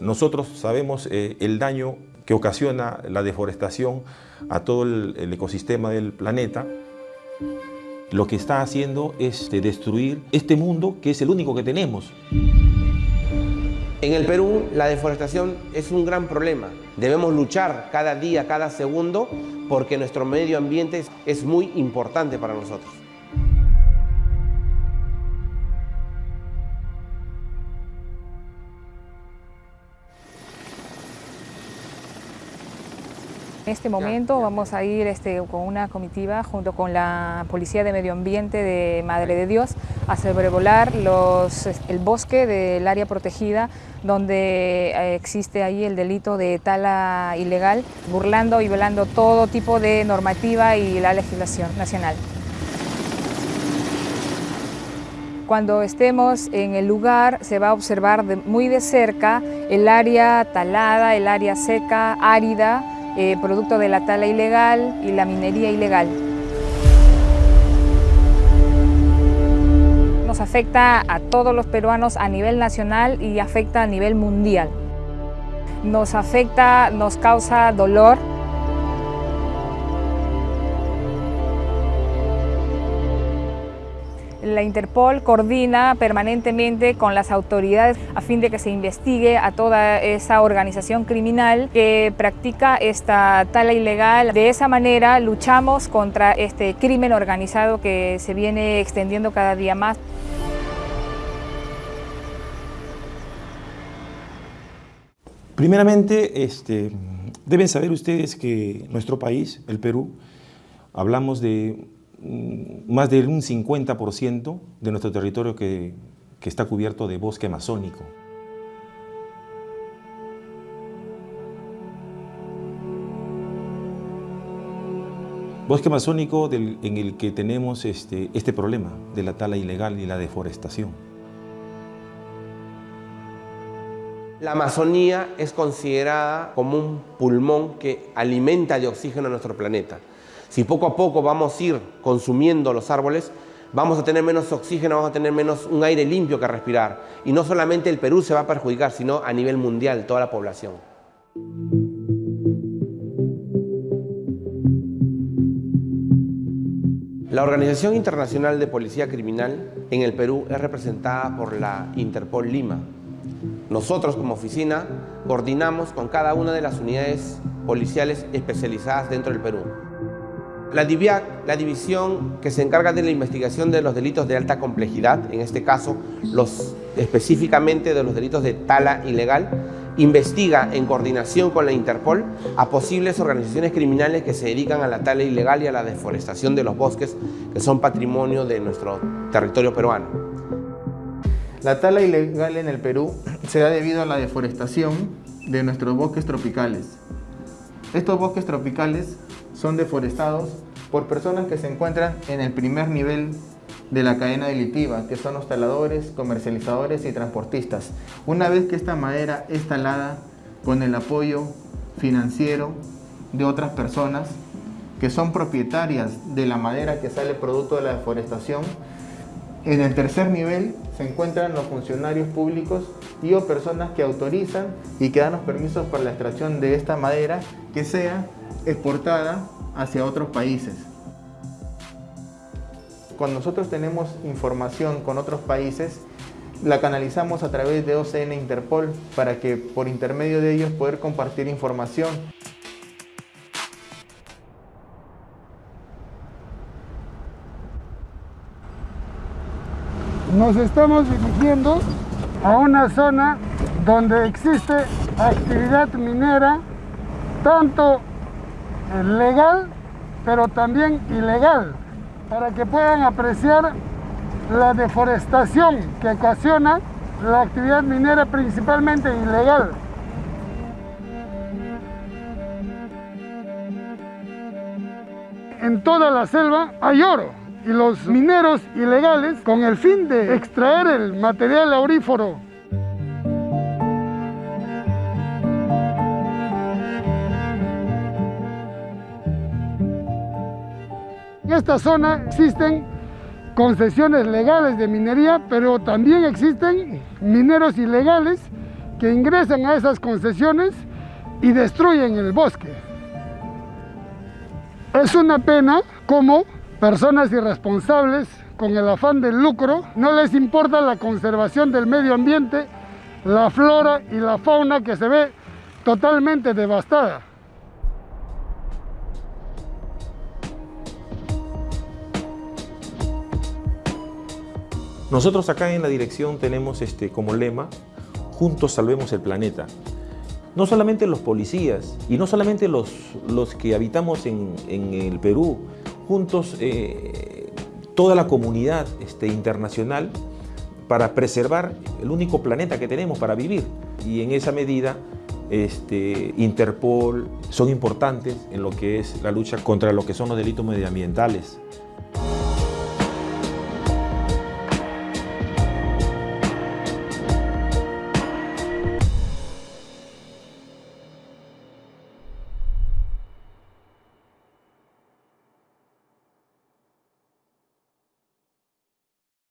Nosotros sabemos eh, el daño que ocasiona la deforestación a todo el, ecosistema del planeta. Lo que está haciendo es de destruir este mundo que es el único que tenemos. En el Perú la deforestación es un gran problema. Debemos luchar cada día, cada segundo, porque nuestro medio ambiente es muy importante para nosotros. En este momento vamos a ir este, con una comitiva junto con la Policía de Medio Ambiente de Madre de Dios a sobrevolar los, el bosque del área protegida donde eh, existe ahí el delito de tala ilegal, burlando y violando todo tipo de normativa y la legislación nacional. Cuando estemos en el lugar se va a observar de, muy de cerca el área talada, el área seca, árida, eh, producto de la tala ilegal y la minería ilegal. Nos afecta a todos los peruanos a nivel nacional y afecta a nivel mundial. Nos afecta, nos causa dolor, La Interpol coordina permanentemente con las autoridades a fin de que se investigue a toda esa organización criminal que practica esta tala ilegal. De esa manera luchamos contra este crimen organizado que se viene extendiendo cada día más. Primeramente, este, deben saber ustedes que nuestro país, el Perú, hablamos de más de un 50% de nuestro territorio que, que está cubierto de bosque amazónico. Bosque amazónico en el que tenemos este, este problema de la tala ilegal y la deforestación. La Amazonía es considerada como un pulmón que alimenta de oxígeno a nuestro planeta. Si poco a poco vamos a ir consumiendo los árboles, vamos a tener menos oxígeno, vamos a tener menos un aire limpio que respirar. Y no solamente el Perú se va a perjudicar, sino a nivel mundial, toda la población. La Organización Internacional de Policía Criminal en el Perú es representada por la Interpol Lima. Nosotros como oficina coordinamos con cada una de las unidades policiales especializadas dentro del Perú. La DIVIAC, la división que se encarga de la investigación de los delitos de alta complejidad, en este caso los, específicamente de los delitos de tala ilegal, investiga en coordinación con la Interpol a posibles organizaciones criminales que se dedican a la tala ilegal y a la deforestación de los bosques que son patrimonio de nuestro territorio peruano. La tala ilegal en el Perú se da debido a la deforestación de nuestros bosques tropicales. Estos bosques tropicales son deforestados por personas que se encuentran en el primer nivel de la cadena delitiva, que son los taladores, comercializadores y transportistas. Una vez que esta madera es talada con el apoyo financiero de otras personas que son propietarias de la madera que sale producto de la deforestación, en el tercer nivel se encuentran los funcionarios públicos y o personas que autorizan y que dan los permisos para la extracción de esta madera que sea exportada hacia otros países. Cuando nosotros tenemos información con otros países, la canalizamos a través de OCN Interpol para que por intermedio de ellos poder compartir información. Nos estamos dirigiendo a una zona donde existe actividad minera tanto legal, pero también ilegal, para que puedan apreciar la deforestación que ocasiona la actividad minera principalmente ilegal. En toda la selva hay oro y los mineros ilegales, con el fin de extraer el material aurífero En esta zona existen concesiones legales de minería, pero también existen mineros ilegales que ingresan a esas concesiones y destruyen el bosque. Es una pena como personas irresponsables con el afán del lucro no les importa la conservación del medio ambiente, la flora y la fauna que se ve totalmente devastada. Nosotros acá en la dirección tenemos este, como lema, juntos salvemos el planeta. No solamente los policías y no solamente los, los que habitamos en, en el Perú, juntos eh, toda la comunidad este, internacional para preservar el único planeta que tenemos para vivir. Y en esa medida, este, Interpol son importantes en lo que es la lucha contra lo que son los delitos medioambientales.